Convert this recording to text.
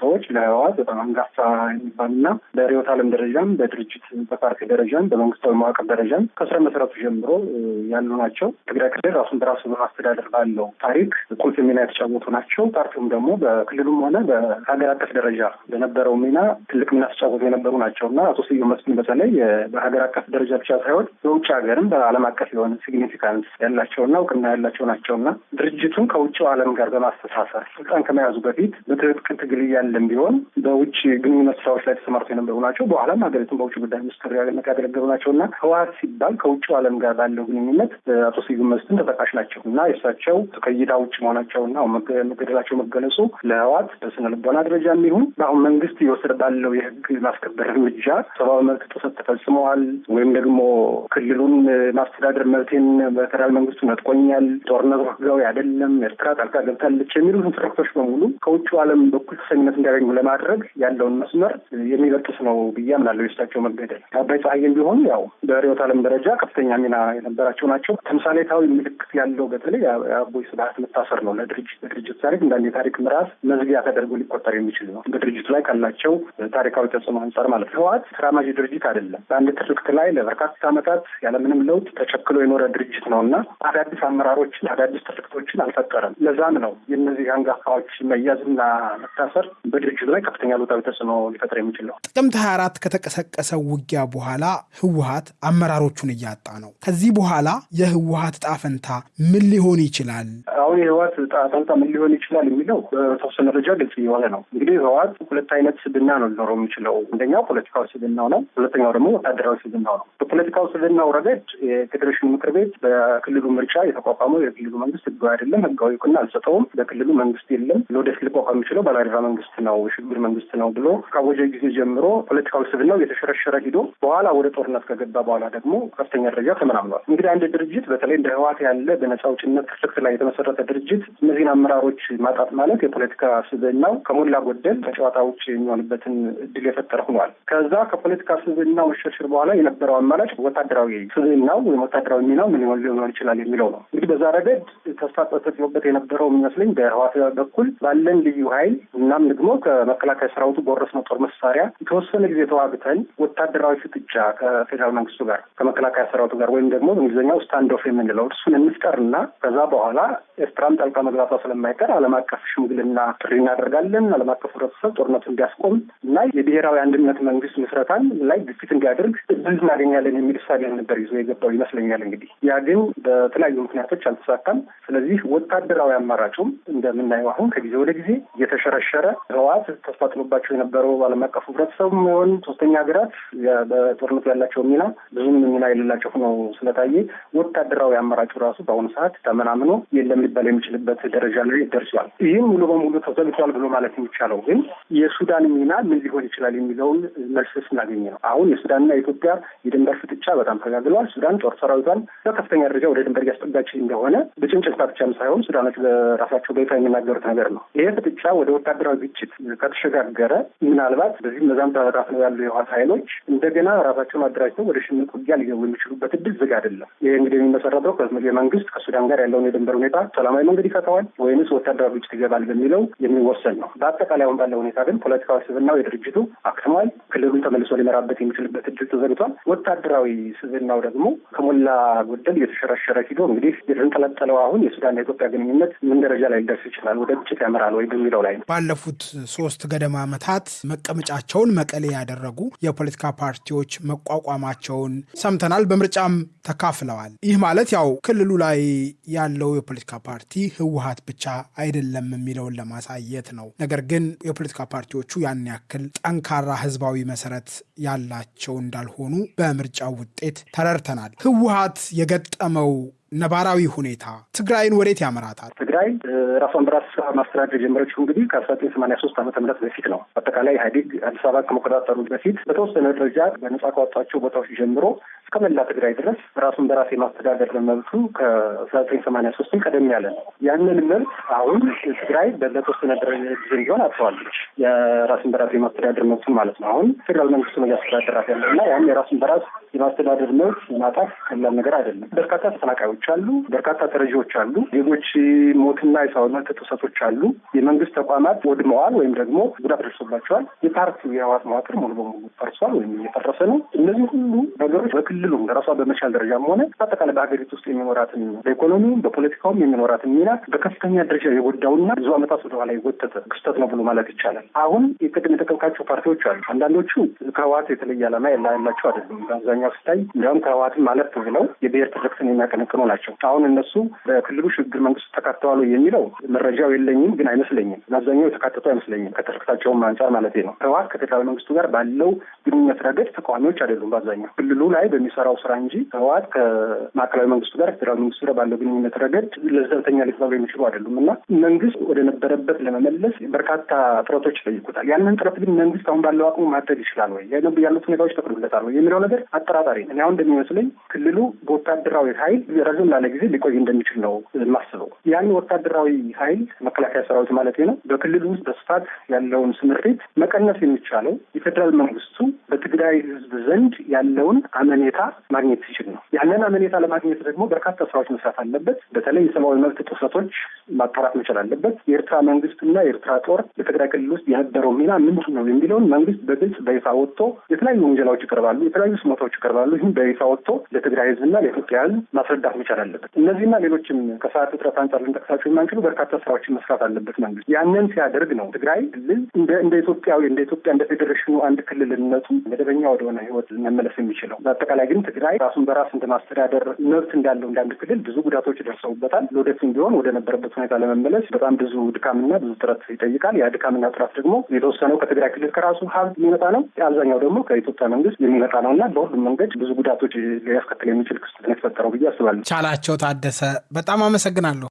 ሰዎች ለህወሓት በጣም አንጋፋ የሚባሉና በርዕዮተ ዓለም ደረጃም በድርጅት በፓርቲ ደረጃም በመንግስታዊ መዋቅር ደረጃም ከሥረ መሰረቱ ጀምሮ ያሉ ናቸው። ትግራይ ክልል ራሱን በራሱ በማስተዳደር ባለው ታሪክ ቁልፍ ሚና የተጫወቱ ናቸው። ፓርቲውም ደግሞ በክልሉም ሆነ በሀገር አቀፍ ደረጃ በነበረው ሚና ትልቅ ሚና ተጫወቱ የነበሩ ናቸው እና አቶ ስዩም መስፍን በተለይ በሀገር አቀፍ ደረጃ ብቻ ሳይሆን በውጭ ሀገርም በዓለም አቀፍ የሆነ significance ያላቸውና እውቅና ያላቸው ናቸው እና ድርጅቱን ከውጭው ዓለም ጋር በማስተሳሰር ስልጣን ከመያዙ በፊት በትጥቅ ትግል እያለም ቢሆን በውጭ ግንኙነት ስራዎች ላይ ተሰማርቶ የነበሩ ናቸው። በኋላም ሀገሪቱን በውጭ ጉዳይ ሚኒስትር ያገለገሉ ናቸው እና ህወሓት ሲባል ከውጭው ዓለም ጋር ባለው ግንኙነት አቶ ስዩም መስፍን ተጠቃሽ ናቸው እና የእሳቸው ከእይታ ውጭ መሆናቸውና መገደላቸው መገለጹ ለህወሓት በስነ ልቦና ደረጃ የሚሆን በአሁን መንግስት እየወሰደ ባለው የህግ ማስከበር እርምጃ ሰብአዊ መብት ጥሰት ተፈጽመዋል ወይም ደግሞ ክልሉን ማስተዳደር መብቴን በፌደራል መንግስቱ ነጥቆኛል፣ ጦርነቱ ህጋዊ አይደለም፣ ኤርትራ ጣልቃ ገብታለች የሚሉትን ትርክቶች በሙሉ ከውጭው ዓለም በኩል ተሰሚነት እንዲያገኙ ለማድረግ ያለውን መስመር የሚበጥስ ነው ብዬ አምናለሁ። የእሳቸው መገደል አባይ ፀሐይም ቢሆኑ ያው በርዕዮተ ዓለም ደረጃ ከፍተኛ ሚና የነበራቸው ናቸው። ተምሳሌታዊ ምልክት ያለው በተለይ የአቦይ ስብሀት መታሰር ነው ለድርጅት በድርጅት ታሪክ እንዳንድ የታሪክ ምዕራፍ መዝጊያ ተደርጎ ሊቆጠር የሚችል ነው። በድርጅቱ ላይ ካላቸው ታሪካዊ ተጽዕኖ አንጻር ማለት ነው። ህወሓት ተራማጅ ድርጅት አይደለም። በአንድ ትርክት ላይ ለበርካታ ዓመታት ያለምንም ለውጥ ተቸክሎ የኖረ ድርጅት ነው እና አዳዲስ አመራሮችን አዳዲስ ትርክቶችን አልፈጠረም። ለዛም ነው የእነዚህ አንጋፋዎች መያዝና መታሰር በድርጅቱ ላይ ከፍተኛ ሉታዊ ተጽዕኖ ሊፈጥር የሚችል ነው። ጥቅምት ሀያ አራት ከተቀሰቀሰው ውጊያ በኋላ ህወሓት አመራሮቹን እያጣ ነው። ከዚህ በኋላ የህወሓት ዕጣ ፈንታ ምን ሊሆን ይችላል? አሁን የህወሓት ዕጣ ፈንታ ምን ሊሆን ይችላል የሚለው በተወሰነ ደረጃ ግልጽ የሆነ ነው። እንግዲህ ህወሓት ሁለት አይነት ስብና ነው ሊኖረው የሚችለው። አንደኛው ፖለቲካዊ ስብናው ነው። ሁለተኛው ደግሞ ወታደራዊ ስብናው ነው። በፖለቲካው ስብናው ረገድ የፌዴሬሽን ምክር ቤት በክልሉ ምርጫ የተቋቋመው የክልሉ መንግስት ህጋዊ አይደለም፣ ህጋዊ እውቅና አልሰጠውም፣ በክልሉ መንግስት የለም፣ ለወደፊት ሊቋቋም የሚችለው ባላደራ መንግስት ነው፣ የሽግግር መንግስት ነው ብሎ ካወጀ ጊዜ ጀምሮ ፖለቲካዊ ስብናው እየተሸረሸረ ሂዶ በኋላ ወደ ጦርነት ከገባ በኋላ ደግሞ ከፍተኛ ደረጃ ተመናምኗል። እንግዲህ አንድ ድርጅት በተለይ እንደ ህወሓት ያለ በነጻ አውጭነት ትርክት ላይ የተመሰረተ ድርጅት እነዚህን አመራሮች ማጣት ማለት የፖለቲካ ስብናው ከሞላ ጎደል ከጨዋታ ውጭ የሚሆንበትን እድል የፈጠረ ሆኗል። ከዛ ከፖለቲካ ስብናው መሸርሸር በኋላ የነበረው አማራጭ ወታደራዊ ስብናው ወይም ወታደራዊ ሚናው ምን ሊሆን ይችላል የሚለው ነው። እንግዲህ በዛ ረገድ ተስፋ ተጥሎበት የነበረው የሚመስለኝ በህወሓት በኩል ባለን ልዩ ኃይል እናም ደግሞ ከመከላከያ ሰራዊቱ በወረስነው ጦር መሳሪያ የተወሰነ ጊዜ ተዋግተን ወታደራዊ ፍጥጫ ከፌዴራል መንግስቱ ጋር ከመከላከያ ሰራዊቱ ጋር ወይም ደግሞ በእንግሊዝኛው standoff የምንለው እሱን እንፍጠርና ከዛ በኋላ ኤርትራም ጣልቃ መግባቷ ስለማይቀር ዓለም አቀፍ ሽምግልና ጥሪ እናደርጋለን። ዓለም አቀፍ ህብረተሰብ ጦርነቱ እንዲያስቆም እና የብሔራዊ አንድነት መንግስት ምስረታን ላይ ግፊት እንዲያደርግ እድል እናገኛለን የሚል እሳቤ ነበር ይዞ የገባው ይመስለኛል። እንግዲህ ያ ግን በተለያዩ ምክንያቶች አልተሳካም። ስለዚህ ወታደራዊ አማራጩም እንደምናየው አሁን ከጊዜ ወደ ጊዜ እየተሸረሸረ ህወሓት ተስፋ ጥሎባቸው የነበረው ዓለም አቀፍ ህብረተሰብ ሆን ሶስተኛ ሀገራት በጦርነቱ ያላቸው ሚና ብዙም ሚና የሌላቸው ሆኖ ስለታየ ወታደራዊ አማራጩ ራሱ በአሁኑ ሰዓት ተመናምኖ የለም ሊባል የሚችልበት ደረጃ ላይ ደርሷል። ይህም ሙሉ በሙሉ ተዘግቷል ብሎ ማለት የሚቻለው ግን የሱዳን ሚና ምን ሊሆን ይችላል የሚለውን መልስ ስናገኝ ነው። አሁን የሱዳንና የኢትዮጵያ የድንበር ፍጥጫ በጣም ተጋግሏል። ሱዳን ጦር ሰራዊቷን በከፍተኛ ደረጃ ወደ ድንበር እያስጠጋች እንደሆነ በጭንጭልታ ብቻም ሳይሆን ሱዳኖች በራሳቸው በይፋ የሚናገሩት ነገር ነው። ይሄ ፍጥጫ ወደ ወታደራዊ ግጭት ከተሸጋገረ ምናልባት በዚህ መዛም ተበታትነው ያሉ የህወሓት ኃይሎች እንደገና ራሳቸውን አደራጅተው ወደ ሽምቅ ውጊያ ሊገቡ የሚችሉበት እድል ዝግ አይደለም። ይህ እንግዲህ የሚመሰረተው የመንግስት ከሱዳን ጋር ያለውን የድንበር ሁኔታ ሰላማዊ መንገድ ይፈተዋል ወይንስ ወታደራዊ ግጭት ይገባል በሚለው የሚወሰን ነው። በአጠቃላይ አሁን ባለው ሁኔታ ግን ፖለቲካዊ ስብናው የድርጅቱ አክትሟል። ክልሉን ተመልሶ ሊመራበት የሚችልበት እድል ተዘግቷል። ወታደራዊ ስብናው ደግሞ ከሞላ ጎደል እየተሸረሸረ ሂዶ እንግዲህ የተንጠለጠለው አሁን የሱዳንና የኢትዮጵያ ግንኙነት ምን ደረጃ ላይ ሊደርስ ይችላል፣ ወደ ግጭት ያመራል ወይ በሚለው ላይ ነው። ባለፉት ሶስት ገደማ ዓመታት መቀመጫቸውን መቀሌ ያደረጉ የፖለቲካ ፓርቲዎች መቋቋማቸውን ሰምተናል። በምርጫም ተካፍለዋል። ይህ ማለት ያው ክልሉ ላይ ያለው የፖለቲካ ፓርቲ ህወሓት ብቻ አይደለም የሚለውን ለማሳየት ነው። ነገር ግን የፖለቲካ ፓርቲዎቹ ያን ያክል ጠንካራ ህዝባዊ መሰረት ያላቸው እንዳልሆኑ በምርጫው ውጤት ተረድተናል። ህወሓት የገጠመው ነባራዊ ሁኔታ ትግራይን ወዴት ያመራታል? ትግራይ ራሷን በራስ ማስተዳደር የጀመረችው እንግዲህ ከአስራ ዘጠኝ ሰማንያ ሶስት ዓመተ ምህረት በፊት ነው። አጠቃላይ ኢህአዴግ አዲስ አበባ ከመቆጣጠሩ በፊት በተወሰነ ደረጃ በነጻ ካወጣቸው ቦታዎች ጀምሮ እስከ እስከ መላ ትግራይ ድረስ ራሱን በራስ የማስተዳደር መብቱ ከአስራ ዘጠኝ ሰማንያ ሶስትም ቀደም ያለ ነው። ያንን መብት አሁን ትግራይ ለተወሰነ ጊዜ ቢሆን አጥተዋለች። የራሱን በራስ የማስተዳደር መብቱን ማለት ነው። አሁን ፌዴራል መንግስቱ ነው እያስተዳደራት ያለው እና ያን የራሱን በራስ የማስተዳደር መብት ማጣት ቀላል ነገር አይደለም። በርካታ ተፈናቃዮች አሉ። በርካታ ተረጂዎች አሉ። ዜጎች ሞትና የሰብአዊ ጥሰቶች አሉ። የመንግስት ተቋማት ወድመዋል ወይም ደግሞ ጉዳት ደርሶባቸዋል። የፓርቲው የህወሓት መዋቅር ሙሉ በሙሉ ፈርሷል ወይም እየፈረሰ ነው። እነዚህ ሁሉ ነገሮች በክልሉም ለራሷ በመቻል ደረጃም ሆነ በአጠቃላይ በሀገሪቱ ውስጥ የሚኖራትን በኢኮኖሚውም በፖለቲካውም የሚኖራትን ሚና በከፍተኛ ደረጃ የጎዳውና ብዙ ዓመታት ወደኋላ የጎተተ ክስተት ነው ብሎ ማለት ይቻላል። አሁን የቅድም የጠቀምካቸው ፓርቲዎች አሉ። አንዳንዶቹ ከህወሓት የተለየ ዓላማ ያላቸው አይደሉም። በአብዛኛው ሲታይ እንዲያውም ከህወሓትም ማለት ብለው የብሔር ትርክትን የሚያቀነቅኑ ናቸው። አሁን እነሱ በክልሉ ሽግግር መንግስት ተካተዋል የሚለው መረጃው የለኝም፣ ግን አይመስለኝም። በአብዛኛው የተካተቱ አይመስለኝም። ከትርክታቸውም አንጻር ማለት ነው። ህወሓት ከፌዴራል መንግስቱ ጋር ባለው ግንኙነት ረገድ ተቃዋሚዎች አይደሉም። በአብዛኛው ክልሉ ላይ በሚሰራው ስራ እንጂ ህወሓት ከማዕከላዊ መንግስቱ ጋር ፌዴራል መንግስቱ ጋር ባለው ግንኙነት ረገድ ለዘብተኛ ሊባሉ የሚችሉ አይደሉም እና መንግስት ወደ ነበረበት ለመመለስ በርካታ ጥረቶች ይጠይቁታል። ያንን ጥረት ግን መንግስት አሁን ባለው አቅሙ ማድረግ ይችላል ወይ ያሉት ሁኔታዎች ይፈቅዱለታል ወይ የሚለው ነገር አጠራጣሪ ነው። አሁን እንደሚመስለኝ ክልሉ በወታደራዊ ኃይል ረዘም ላለ ጊዜ ሊቆይ እንደሚችል ነው የማስበው። ያን ወታደራዊ ኃይል መከላከያ ሰራዊት ማለት ነው በክልሉ ውስጥ በስፋት ያለውን ስምሪት መቀነስ የሚቻለው የፌዴራል መንግስቱ በትግራይ ህዝብ ዘንድ ያለውን አመኔታ ማግኘት ሲችል ነው። ያንን አመኔታ ለማግኘት ደግሞ በርካታ ስራዎች መስራት አለበት። በተለይ የሰብአዊ መብት ጥሰቶች ማጣራት መቻል አለበት። የኤርትራ መንግስትና የኤርትራ ጦር በትግራይ ክልል ውስጥ የነበረው ሚና ምንድን ነው የሚለውን መንግስት በግልጽ በይፋ ወጥቶ የተለያዩ ወንጀላዎች ይቀርባሉ፣ የተለያዩ ስሞታዎች ይቀርባሉ። ይህም በይፋ ወጥቶ ለትግራይ ህዝብና ለኢትዮጵያ ህዝብ ማስረዳት መቻል አለበት። እነዚህና ሌሎችም ከሰዓት እጥረት አንጻር ልንጠቅሳቸው የማንችሉ በርካታ ስራዎችን መስራት አለበት መንግስት። ያንን ሲያደርግ ነው ትግራይ ክልል እንደ ኢትዮጵያዊ እንደ ኢትዮጵያ እንደ ፌዴሬሽኑ አንድ ክልልነቱ መደበኛ ወደሆነ ህይወት መመለስ የሚችለው። በአጠቃላይ ግን ትግራይ ራሱን በራስ እንደ ማስተዳደር መብት እንዳለው እንደ አንድ ክልል ብዙ ጉዳቶች ደርሰውበታል። ለወደፊት ቢሆን ወደ ነበረበት ሁኔታ ለመመለስ በጣም ብዙ ድካምና ብዙ ጥረት ይጠይቃል። ያ ድካምና ጥረት ደግሞ የተወሰነው ከትግራይ ክልል ከራሱ ሀብት የሚመጣ ነው፣ አብዛኛው ደግሞ ከኢትዮጵያ መንግስት የሚመጣ ነው እና በሁሉም መንገድ ብዙ ጉዳቶች ሊያስከትል የሚችል ክስተት ነው የተፈጠረው ብዬ አስባለሁ። ቻላቸው ታደሰ በጣም አመሰግናለሁ።